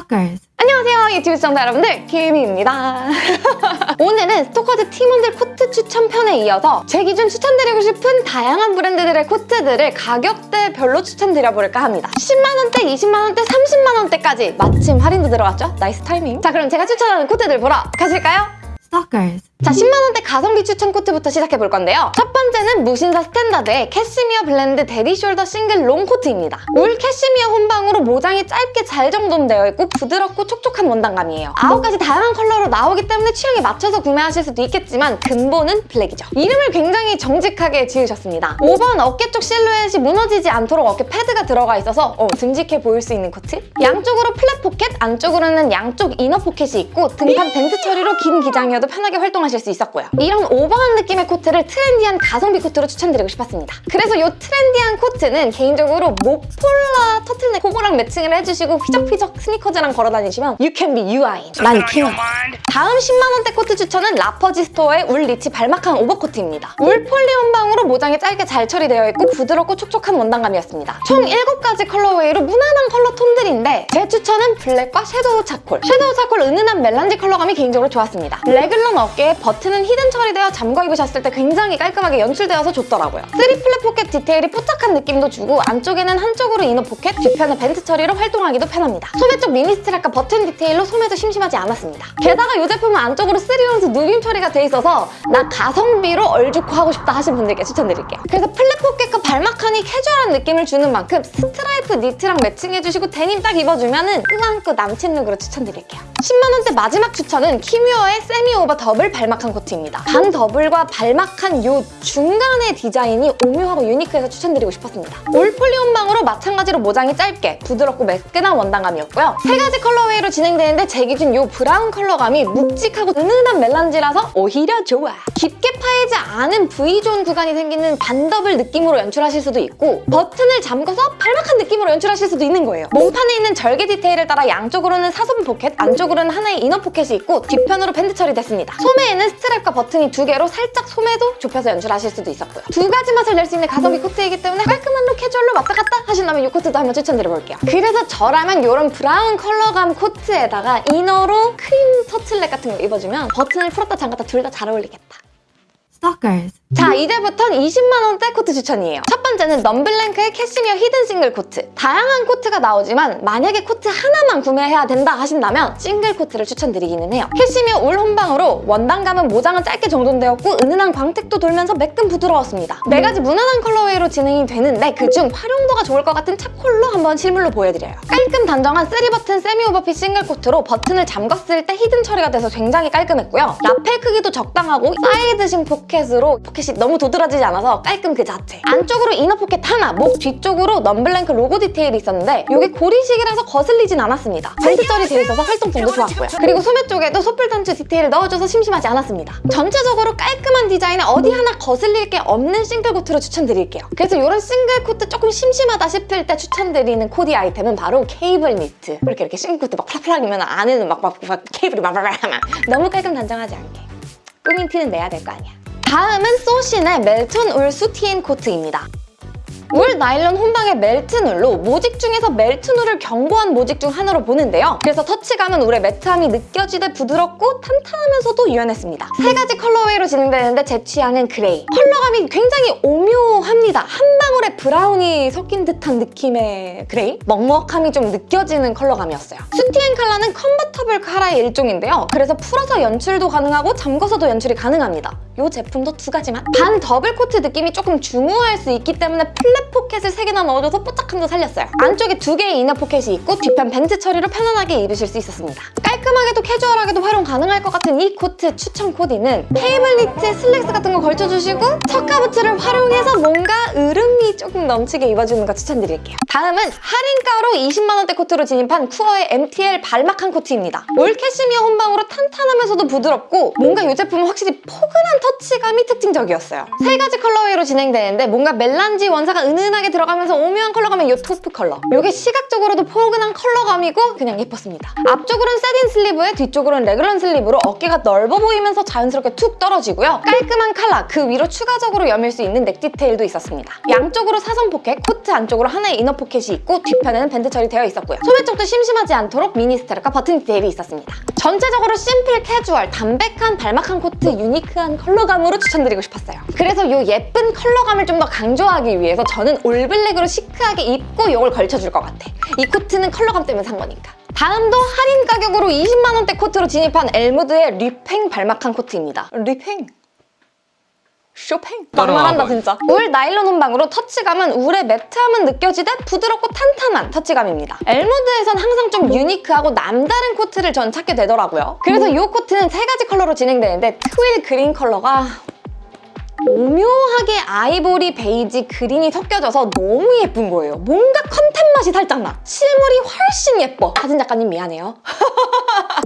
Stalkers. 안녕하세요 유튜브 시청자 여러분들 김희입니다 오늘은 스토커즈 팀원들 코트 추천편에 이어서 제 기준 추천드리고 싶은 다양한 브랜드들의 코트들을 가격대별로 추천드려볼까 합니다 10만원대, 20만원대, 30만원대까지 마침 할인도 들어갔죠? nice timing 자 그럼 제가 추천하는 코트들 보러 가실까요? Stalkers. 자 10만원대 가성비 추천 코트부터 시작해볼 건데요. 첫 번째는 무신사 스탠다드의 캐시미어 blend daddy shoulder 싱글 롱 코트입니다. 울 캐시미어 혼방으로 모장이 짧게 잘 정돈되어 있고 부드럽고 촉촉한 원단감이에요. 아홉 가지 다양한 컬러로 나오기 때문에 취향에 맞춰서 구매하실 수도 있겠지만 근본은 블랙이죠. 이름을 굉장히 정직하게 지으셨습니다. 5번 어깨 쪽 실루엣이 무너지지 않도록 어깨 패드가 들어가 있어서 어, 듬직해 보일 수 있는 코트. 양쪽으로 flap 포켓, 안쪽으로는 양쪽 inner 포켓이 있고 등판 vent 처리로 긴 기장이어도 편하게 활동하실 수 있었고요. 이런 오버한 느낌의 코트를 trendy한 가성비 코트로 추천드리고 싶었습니다. 그래서 이 trendy한 코트는 개인적으로 목폴라 터틀넥 그거랑 매칭을 해주시고 휘적휘적 스니커즈랑 걸어다니시면 You can be 유아인. 난 king. 다음 10만원대 코트 추천은 라퍼지 스토어의 wool rich 발막한 오버코트입니다. 울 폴리 혼방으로 모장이 짧게 잘 처리되어 있고 부드럽고 촉촉한 원단감이었습니다. 총 7가지 colorway로 무난한 컬러 톤들인데 제 추천은 블랙과 shadow charcoal. shadow charcoal 은은한 melange 컬러감이 개인적으로 좋았습니다. 래글런 어깨에 버튼은 hidden 처리되어 잠궈 입으셨을 때 굉장히 깔끔하게 연출되어서 좋더라고요. 3 flap 포켓 디테일이 뽀짝한 느낌도 주고 안쪽에는 한쪽으로 inner 포켓, 뒤편은 vent 처리로 활동하기도 편합니다. 소매 쪽 미니 strap과 버튼 디테일로 소매도 심심하지 않았습니다. 게다가 이 제품은 안쪽으로 3온스 누빔 처리가 돼 있어서 나 가성비로 얼죽코 하고 싶다 하신 분들께 추천드릴게요. 그래서 flap 포켓과 발막하니 캐주얼한 느낌을 주는 만큼 스트라이프 니트랑 매칭해주시고 데님 딱 입어주 면 은 꾸안꾸 남친 look으로 추천드릴게요. 10만원대 마지막 추천은 키뮤어의 semi over 더블 발막한 코트입니다. 반 더블과 발막한 요 중간의 디자인이 오묘하고 unique해서 추천드리고 싶었습니다. 울 폴리 혼방으로 마찬가지로 모장이 짧게 부드럽고 매끈한 원단감이었고요. 세 가지 colorway로 진행되는데 제 기준 요 브라운 컬러감이 묵직하고 은은한 melange라서 오히려 좋아. 깊게 파이지 않은 V zone 구간이 생기는 반더블 느낌으로 연출하실 수도 있고 버튼을 잠궈서 발막한 느낌으로 연출하실 수도 있는 거예요. 몸판에 있는 절개 디테일을 따라 양쪽으로는 사선 포켓, 안쪽으로 는 하나의 inner 포켓이 있고 뒤편으로 vent 처리됐습니다. 소매에는 strap과 버튼이 두 개로 살짝 소매도 좁혀서 연출하실 수도 있었고요. 두 가지 맛을 낼 수 있는 가성비 코트이기 때문에 깔끔한 look 캐주얼로 왔다 갔다 하신다면 이 코트도 한번 추천드려볼게요. 그래서 저라면 이런 브라운 컬러감 코트에다가 inner로 크림 터틀넥 같은 거 입어주면 버튼을 풀었다 잠갔다 둘 다 잘 어울리겠다. Stalkers. 자 이제부턴 20만원대 코트 추천이에요. 첫 번째는 넘블랭크의 캐시미어 hidden 싱글 코트. 다양한 코트가 나오지만 만약에 코트 하나만 구매해야 된다 하신다면 싱글 코트를 추천드리기는 해요. 캐시미어 울 혼방으로 원단감은 모장은 짧게 정돈되었고 은은한 광택도 돌면서 매끈 부드러웠습니다. 네 가지 무난한 colorway로 진행이 되는데 그중 활용도가 좋을 것 같은 차콜로 한번 실물로 보여드려요. 깔끔 단정한 3버튼 semi overfit 싱글 코트로 버튼을 잠갔을 때 hidden 처리가 돼서 굉장히 깔끔했고요. 라펠 크기도 적당하고 side식 포켓으로 포켓 포켓이 너무 도드라지지 않아서 깔끔 그 자체. 안쪽으로 inner 포켓 하나, 목 뒤쪽으로 넘블랭크 로고 디테일이 있었는데 이게 고리식이라서 거슬리진 않았습니다. vent 처리 되어 있어서 활동성도 좋았고요. 그리고 소매 쪽에도 소뿔 단추 디테일을 넣어줘서 심심하지 않았습니다. 전체적으로 깔끔한 디자인에 어디 하나 거슬릴 게 없는 싱글 코트로 추천드릴게요. 그래서 이런 싱글 코트 조금 심심하다 싶을 때 추천드리는 코디 아이템은 바로 케이블 니트. 이렇게 이렇게 싱글 코트 막 펄럭펄럭이면 안에는 막, 막, 막 케이블이 막막막 너무 깔끔 단정하지 않게. 꾸민 티는 내야 될 거 아니야 다음은 소신의 melton 울 soutien 코트입니다. 울 나일론 혼방의 melton 울로 모직 중에서 melton 울을 견고한 모직 중 하나로 보는데요. 그래서 터치감은 울의 매트함이 느껴지되 부드럽고 탄탄하면서도 유연했습니다. 세 가지 colorway로 진행되는데 제 취향은 그레이. 컬러감이 굉장히 오묘합니다. 한 방울의 브라운이 섞인 듯한 느낌의 그레이? 먹먹함이 좀 느껴지는 컬러감이었어요. soutien 칼라는 convertible 칼라의 일종인데요. 그래서 풀어서 연출도 가능하고 잠궈서도 연출이 가능합니다. 이 제품도 두 가지만. 반 더블 코트 느낌이 조금 중후할 수 있기 때문에 flap 포켓을 세 개나 넣어줘서 뽀짝함도 살렸어요. 안쪽에 두 개의 inner 포켓이 있고 뒤편 vent 처리로 편안하게 입으실 수 있었습니다. 깔끔하게도 캐주얼하게도 활용 가능할 것 같은 이 코트 추천 코디는 케이블 니트, 슬랙스 같은 거 걸쳐주시고 chukka 부츠를 활용해서 뭔가 으른미 조금 넘치게 입어주는 거 추천드릴게요. 다음은 할인가로 20만원대 코트로 진입한 쿠어의 MTR balmacaan 코트입니다. 울 캐시미어 혼방으로 탄탄하면서도 부드럽고 뭔가 이 제품은 확실히 포근한 터치감이 특징적이었어요. 세 가지 colorway로 진행되는데 뭔가 melange 원사가 은은하게 들어가면서 오묘한 컬러감의 이 taupe 컬러. 이게 시각적으로도 포근한 컬러감이고 그냥 예뻤습니다. 앞쪽으로는 set-in sleeve에 뒤쪽으로는 raglan sleeve로 어깨가 넓어 보이면서 자연스럽게 툭 떨어지고요. 깔끔한 칼라, 그 위로 추가적으로 여밀 수 있는 넥 디테일도 있었습니다. 양쪽으로 사선 포켓, 코트 안쪽으로 하나의 inner 포켓이 있고 뒤편에는 vent 처리되어 있었고요. 소매 쪽도 심심하지 않도록 미니 스트랩과 버튼 디테일이 있었습니다. 전체적으로 심플, 캐주얼, 담백한 balmacaan 코트, 유니크한 컬러감으로 추천드리고 싶었어요. 그래서 이 예쁜 컬러감을 좀 더 강조하기 위해서 저는 all black으로 시크하게 입고 이걸 걸쳐줄 것 같아. 이 코트는 컬러감 때문에 산 거니까. 다음도 할인 가격으로 20만 원대 코트로 진입한 엘무드의 리팽 balmacaan 코트입니다. 리팽. 쇼팽? 막말한다 진짜. 울 나일론 혼방으로 터치감은 울의 매트함은 느껴지되 부드럽고 탄탄한 터치감입니다. 엘무드에선 항상 좀 유니크하고 남다른 코트를 전 찾게 되더라고요. 그래서 이 코트는 세 가지 컬러로 진행되는데 twill green 컬러가 오묘하게 아이보리, 베이지, 그린이 섞여져서 너무 예쁜 거예요. 뭔가 컨텐 맛이 살짝 나. 실물이 훨씬 예뻐. 사진 작가님 미안해요.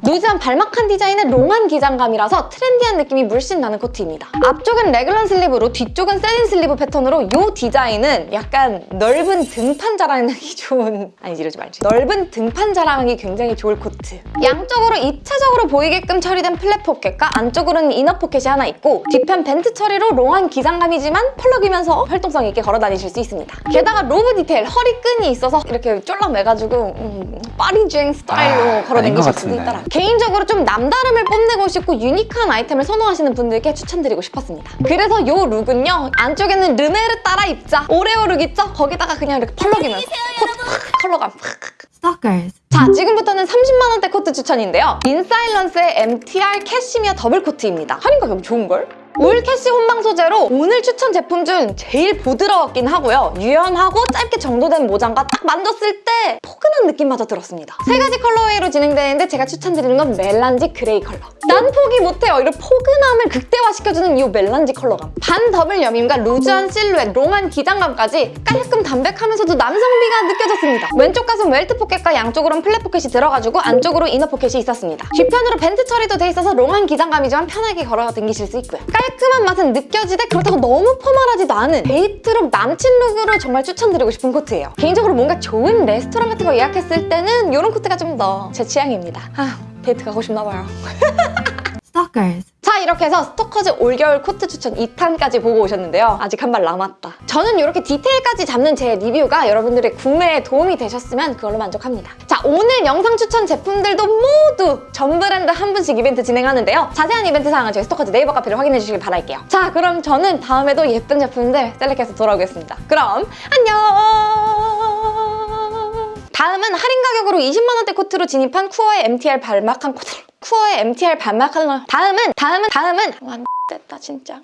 루즈한 balmacaan 디자인의 롱한 기장감이라서 트렌디한 느낌이 물씬 나는 코트입니다. 앞쪽은 raglan sleeve로 뒤쪽은 set-in sleeve 패턴으로 이 디자인은 약간 넓은 등판 자랑하기 좋은 아니 이러지 말지 넓은 등판 자랑하기 굉장히 좋을 코트 양쪽으로 입체적으로 보이게끔 처리된 flap 포켓과 안쪽으로는 inner 포켓이 하나 있고 뒤편 vent 처리로 롱한 기장감이지만 펄럭이면서 활동성 있게 걸어 다니실 수 있습니다. 게다가 로브 디테일 허리끈이 있어서 이렇게 쫄라매가지고 음, 파리지앵 스타일로 아, 걸어 다니실 수도. 있더라. 개인적으로 좀 남다름을 뽐내고 싶고 유니크한 아이템을 선호하시는 분들께 추천드리고 싶었습니다. 그래서 이 룩은요. 안쪽에는 르메르 따라 입자 오레오 룩 있죠? 거기다가 그냥 이렇게 펄럭이면서 코트 팍, 컬러감 팍. Stalkers. 자, 지금부터는 30만 원대 코트 추천인데요. 인사일런스의 MTR 캐시미어 더블 코트입니다. 할인 가격 좋은걸? 울 캐시 혼방 소재로 오늘 추천 제품 중 제일 부드러웠긴 하고요. 유연하고 짧게 정돈된 모장과 딱 만졌을 때 포근한 느낌마저 들었습니다. 세 가지 colorway로 진행되는데 제가 추천드리는 건 melange gray 컬러. 난 포기 못해요. 이런 포근함을 극대화시켜주는 이 melange 컬러감. 반 더블 여밈과 루즈한 실루엣, 롱한 기장감까지 깔끔 담백하면서도 남성미가 느껴졌습니다. 왼쪽 가슴 welt 포켓과 양쪽으로는 flap 포켓이 들어가지고 안쪽으로 inner 포켓이 있었습니다. 뒤편으로 vent 처리도 돼 있어서 롱한 기장감이지만 편하게 걸어 다니실 수 있고요. 깔끔한 맛은 느껴지되 그렇다고 너무 포멀하지도 않은 데이트룩 남친 룩으로 정말 추천드리고 싶은 코트예요. 개인적으로 뭔가 좋은 레스토랑 같은 거 예약했을 때는 이런 코트가 좀 더 제 취향입니다. 아, 데이트 가고 싶나 봐요. Stalkers. 자 이렇게 해서 스토커즈 올겨울 코트 추천 2탄까지 보고 오셨는데요. 아직 한 발 남았다. 저는 이렇게 디테일까지 잡는 제 리뷰가 여러분들의 구매에 도움이 되셨으면 그걸로 만족합니다. 자 오늘 영상 추천 제품들도 모두 전 브랜드 한 분씩 이벤트 진행하는데요. 자세한 이벤트 사항은 저희 스토커즈 네이버 카페를 확인해 주시길 바랄게요. 자 그럼 저는 다음에도 예쁜 제품들 select해서 돌아오겠습니다. 그럼 안녕! 다음은 할인 가격으로 20만 원대 코트로 진입한 쿠어의 MTR 발막한 코트 쿠어의 MTR 발막한 다음은 다음은 다음은. 와 됐다 진짜